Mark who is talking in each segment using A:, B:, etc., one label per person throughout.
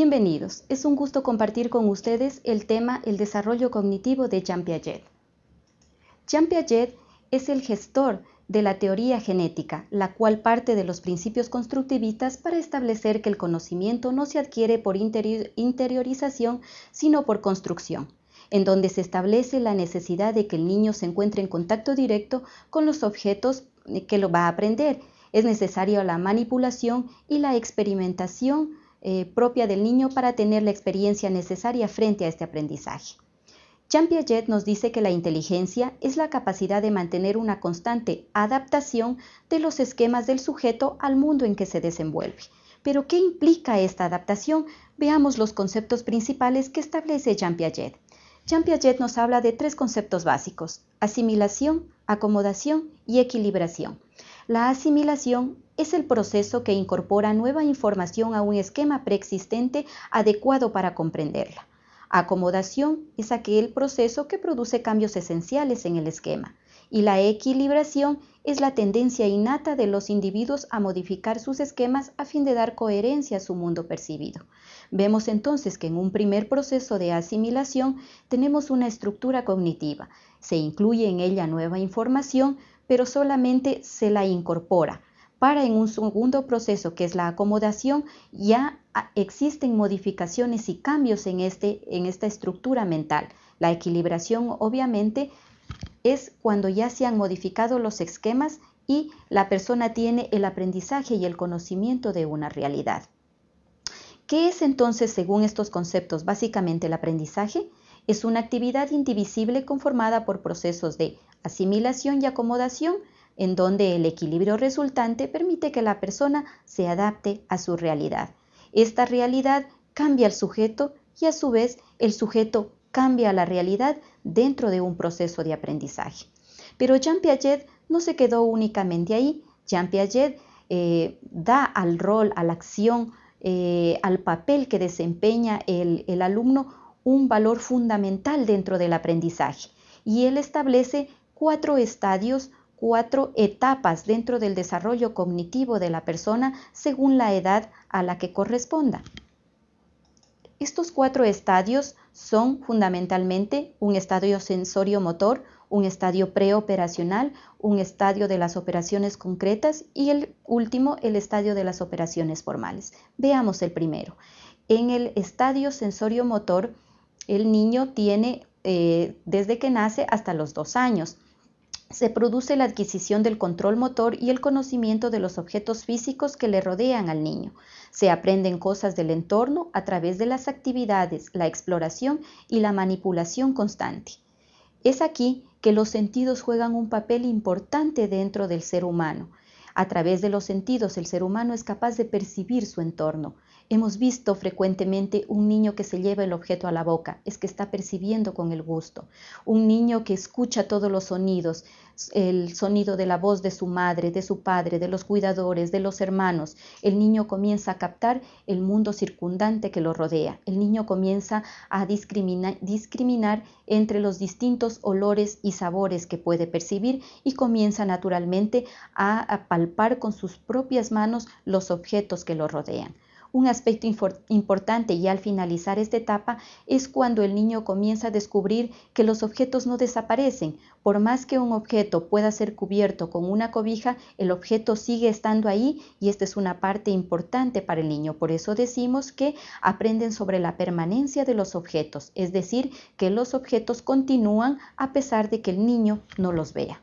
A: Bienvenidos, es un gusto compartir con ustedes el tema El desarrollo cognitivo de Jean Piaget. Jean Piaget es el gestor de la teoría genética, la cual parte de los principios constructivistas para establecer que el conocimiento no se adquiere por interiorización, sino por construcción, en donde se establece la necesidad de que el niño se encuentre en contacto directo con los objetos que lo va a aprender. Es necesaria la manipulación y la experimentación eh, propia del niño para tener la experiencia necesaria frente a este aprendizaje. Jean Piaget nos dice que la inteligencia es la capacidad de mantener una constante adaptación de los esquemas del sujeto al mundo en que se desenvuelve. Pero, ¿qué implica esta adaptación? Veamos los conceptos principales que establece Jean Piaget. Jean Piaget nos habla de tres conceptos básicos, asimilación, acomodación y equilibración. La asimilación es el proceso que incorpora nueva información a un esquema preexistente adecuado para comprenderla. Acomodación es aquel proceso que produce cambios esenciales en el esquema y la equilibración es la tendencia innata de los individuos a modificar sus esquemas a fin de dar coherencia a su mundo percibido. Vemos entonces que en un primer proceso de asimilación tenemos una estructura cognitiva. Se incluye en ella nueva información, pero solamente se la incorpora. Para en un segundo proceso, que es la acomodación, ya existen modificaciones y cambios en, este, en esta estructura mental. La equilibración, obviamente, es cuando ya se han modificado los esquemas y la persona tiene el aprendizaje y el conocimiento de una realidad. ¿Qué es entonces, según estos conceptos, básicamente el aprendizaje? Es una actividad indivisible conformada por procesos de asimilación y acomodación, en donde el equilibrio resultante permite que la persona se adapte a su realidad. Esta realidad cambia al sujeto y a su vez el sujeto cambia la realidad dentro de un proceso de aprendizaje. Pero Jean Piaget no se quedó únicamente ahí. Jean Piaget eh, da al rol, a la acción, eh, al papel que desempeña el alumno un valor fundamental dentro del aprendizaje. Y él establece cuatro estadios, cuatro etapas dentro del desarrollo cognitivo de la persona según la edad a la que corresponda. Estos cuatro estadios son fundamentalmente un estadio sensorio-motor, un estadio preoperacional, un estadio de las operaciones concretas y el último, el estadio de las operaciones formales. Veamos el primero. En el estadio sensorio-motor, el niño tiene eh, desde que nace hasta los dos años se produce la adquisición del control motor y el conocimiento de los objetos físicos que le rodean al niño. Se aprenden cosas del entorno a través de las actividades, la exploración y la manipulación constante. Es aquí que los sentidos juegan un papel importante dentro del ser humano. A través de los sentidos el ser humano es capaz de percibir su entorno, Hemos visto frecuentemente un niño que se lleva el objeto a la boca, es que está percibiendo con el gusto. Un niño que escucha todos los sonidos, el sonido de la voz de su madre, de su padre, de los cuidadores, de los hermanos. El niño comienza a captar el mundo circundante que lo rodea. El niño comienza a discriminar entre los distintos olores y sabores que puede percibir y comienza naturalmente a palpar con sus propias manos los objetos que lo rodean. Un aspecto importante y al finalizar esta etapa es cuando el niño comienza a descubrir que los objetos no desaparecen. Por más que un objeto pueda ser cubierto con una cobija, el objeto sigue estando ahí y esta es una parte importante para el niño. Por eso decimos que aprenden sobre la permanencia de los objetos, es decir, que los objetos continúan a pesar de que el niño no los vea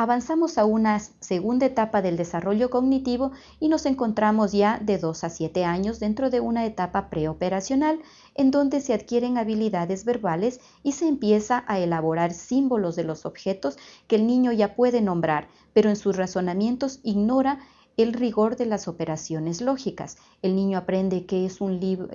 A: avanzamos a una segunda etapa del desarrollo cognitivo y nos encontramos ya de 2 a 7 años dentro de una etapa preoperacional en donde se adquieren habilidades verbales y se empieza a elaborar símbolos de los objetos que el niño ya puede nombrar, pero en sus razonamientos ignora el rigor de las operaciones lógicas. El niño aprende qué es un libro,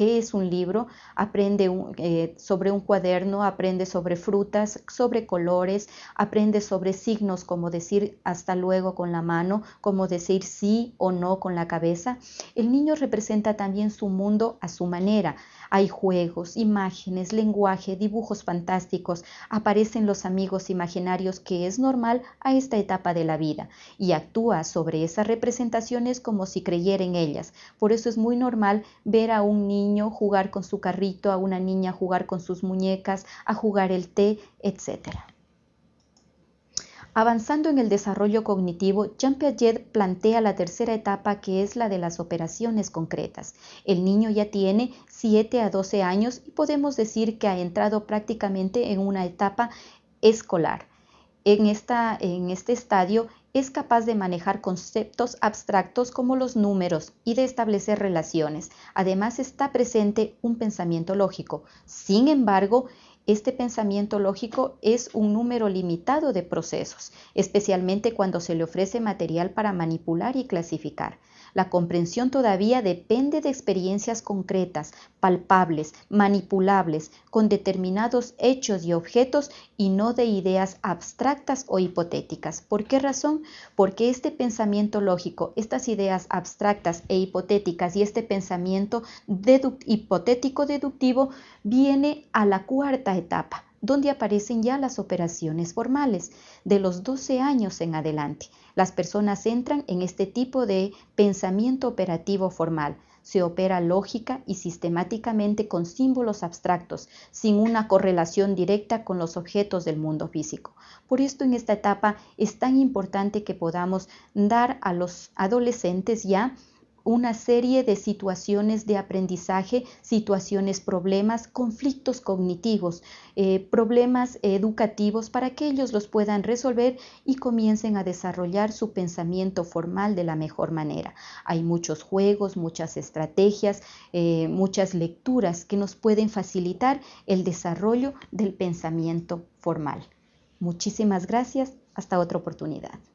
A: qué es un libro, aprende eh, sobre un cuaderno, aprende sobre frutas, sobre colores, aprende sobre signos como decir hasta luego con la mano, como decir sí o no con la cabeza. El niño representa también su mundo a su manera, Hay juegos, imágenes, lenguaje, dibujos fantásticos, aparecen los amigos imaginarios que es normal a esta etapa de la vida y actúa sobre esas representaciones como si creyera en ellas. Por eso es muy normal ver a un niño jugar con su carrito, a una niña jugar con sus muñecas, a jugar el té, etc. Avanzando en el desarrollo cognitivo, Jean Piaget plantea la tercera etapa que es la de las operaciones concretas. El niño ya tiene 7 a 12 años y podemos decir que ha entrado prácticamente en una etapa escolar. En, esta, en este estadio es capaz de manejar conceptos abstractos como los números y de establecer relaciones. Además está presente un pensamiento lógico. Sin embargo, este pensamiento lógico es un número limitado de procesos, especialmente cuando se le ofrece material para manipular y clasificar. La comprensión todavía depende de experiencias concretas, palpables, manipulables, con determinados hechos y objetos y no de ideas abstractas o hipotéticas. ¿Por qué razón? Porque este pensamiento lógico, estas ideas abstractas e hipotéticas y este pensamiento hipotético deductivo viene a la cuarta etapa donde aparecen ya las operaciones formales de los 12 años en adelante. Las personas entran en este tipo de pensamiento operativo formal. Se opera lógica y sistemáticamente con símbolos abstractos, sin una correlación directa con los objetos del mundo físico. Por esto en esta etapa es tan importante que podamos dar a los adolescentes ya una serie de situaciones de aprendizaje, situaciones, problemas, conflictos cognitivos, eh, problemas educativos para que ellos los puedan resolver y comiencen a desarrollar su pensamiento formal de la mejor manera. Hay muchos juegos, muchas estrategias, eh, muchas lecturas que nos pueden facilitar el desarrollo del pensamiento formal. Muchísimas gracias. Hasta otra oportunidad.